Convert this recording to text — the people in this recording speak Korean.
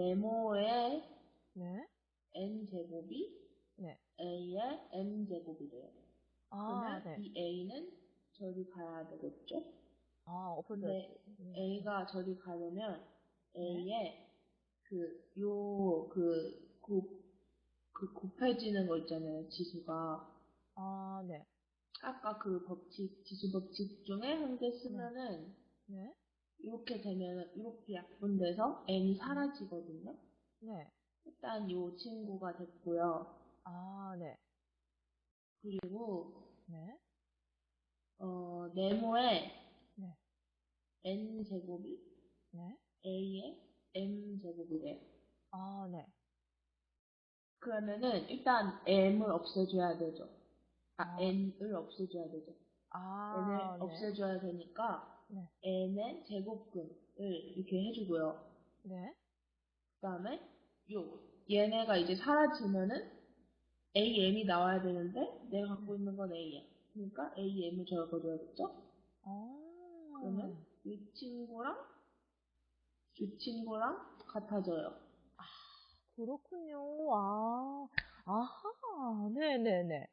네모의 네. n제곱이 네. a의 m제곱이래요. 아, 그러면 네. 이 a는 저리 가야 되겠죠? 아, 엎어져. 근데 음. a가 저리 가려면 네. a의 그, 요, 그, 곱, 그 곱해지는 거 있잖아요, 지수가. 아, 네. 아까 그 법칙, 지수 법칙 중에 한 개 쓰면은, 네. 이렇게 되면, 이렇게 약분돼서 n이 사라지거든요. 네. 일단 요 친구가 됐고요. 아, 네. 그리고, 네. 어, 네모의 네. n제곱이 네. a의 m제곱이래요. 아, 네. 그러면은, 일단 m을 없애줘야 되죠. 아, 아. n을 없애줘야 되죠. 아, n을 네. 없애줘야 되니까 네. N의 제곱근을 이렇게 해주고요. 네. 그 다음에 요 얘네가 이제 사라지면은 am이 나와야 되는데 내가 갖고 있는 건 a야. 그러니까 am을 적어줘야겠죠? 아. 그러면 이 친구랑 이 친구랑 같아져요. 그렇군요. 아, 아하. 네네네.